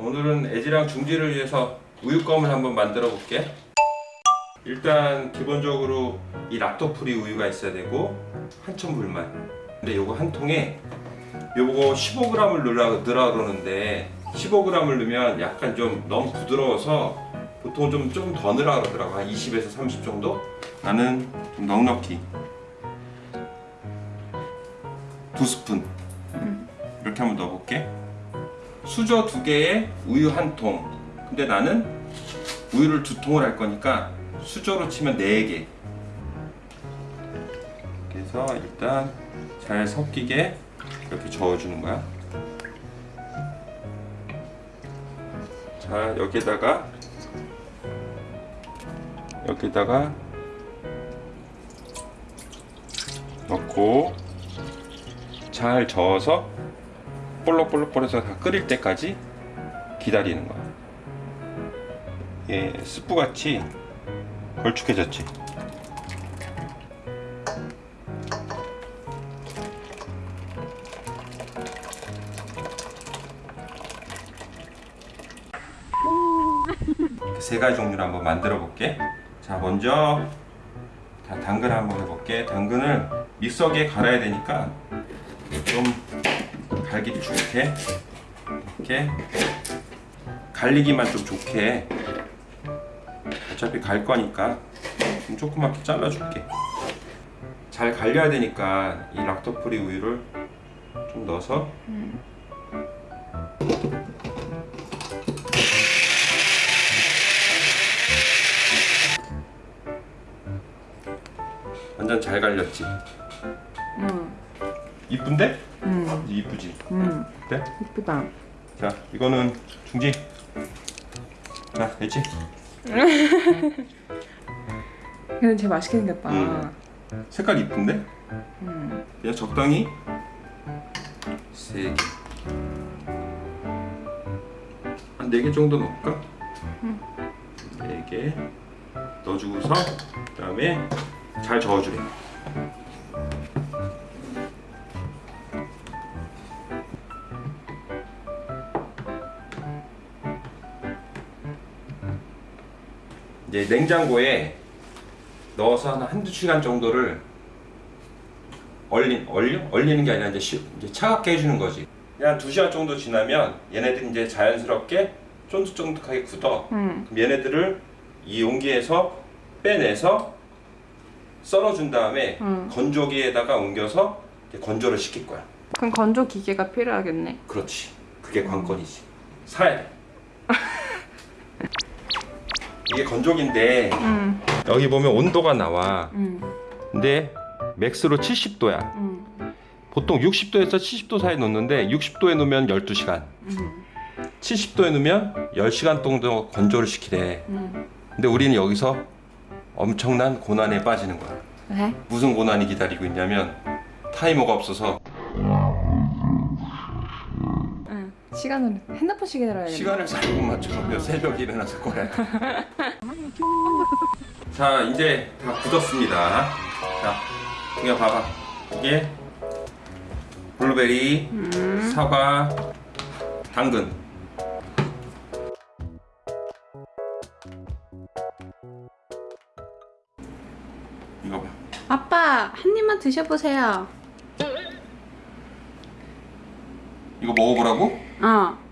오늘은 애지랑 중지를 위해서 우유껌을 한번 만들어 볼게. 일단 기본적으로 이 락토프리 우유가 있어야 되고 한천 불만. 근데 요거 한 통에 요거 15g을 넣으라, 넣으라 그러는데 15g을 넣으면 약간 좀 너무 부드러워서 보통 좀좀더 넣으라 그러더라고. 한 20에서 30 정도? 나는 좀 넉넉히. 두 스푼. 이렇게 한번 넣어볼게 수저 두 개에 우유 한 통. 근데 나는 우유를 두 통을 할 거니까 수저로 치면 네개. 그래서 일단 잘 섞이게 이렇게 저어주는 거야. 자 여기에다가 여기다가 넣고 잘 저어서 볼록볼록볼록해서 다 끓일 때까지 기다리는 거야. 예, 스프같이 걸쭉해졌지. 이렇게 세 가지 종류를 한번 만들어 볼게. 자, 먼저 다 당근 한번 해볼게. 당근을 믹서기에 갈아야 되니까 좀 갈기 좋게 이렇게 갈리기만 좀 좋게 어차피 갈 거니까 좀 조그맣게 잘라줄게. 잘 갈려야 되니까 이 락토프리 우유를 좀 넣어서 완전 잘 갈렸지. 응. 이쁜데? 응. 이쁘지. 응. 그래? 이쁘다. 자, 이거는 중지. 자, 됐지? 근데 되게 맛있게 생겼다. 응. 색깔 이쁜데? 응. 그냥 적당히 세 개. 한 네 개 정도 넣을까? 응. 네 개. 넣어주고서 그 다음에 잘 저어주래. 이제 냉장고에 넣어서 한 한두 시간 정도를 얼리, 얼려? 얼리는 게 아니라 이제, 시, 이제 차갑게 해주는 거지. 그냥 두 시간 정도 지나면 얘네들이 이제 자연스럽게 쫀득쫀득하게 굳어. 응. 그럼 얘네들을 이 용기에서 빼내서 썰어준 다음에 응. 건조기에다가 옮겨서 건조를 시킬 거야. 그럼 건조 기계가 필요하겠네. 그렇지. 그게 관건이지. 사야 돼. 이게 건조기인데 응. 여기 보면 온도가 나와. 응. 근데 맥스로 70도야. 응. 보통 60도에서 70도 사이에 놓는데 60도에 놓으면 12시간, 응. 70도에 놓으면 10시간 정도 건조를 시키래. 응. 근데 우리는 여기서 엄청난 고난에 빠지는 거야. 왜? 무슨 고난이 기다리고 있냐면 타이머가 없어서 응. 시간을 핸드폰 시계로 해야겠네. 시간을 잘못 맞춰서 새벽에 일어나서 거야. 자, 이제 다 굳었습니다. 자, 이거 봐봐. 이게 블루베리, 음. 사과, 당근. 이거 봐. 아빠 한 입만 드셔보세요. 이거 먹어보라고? 어.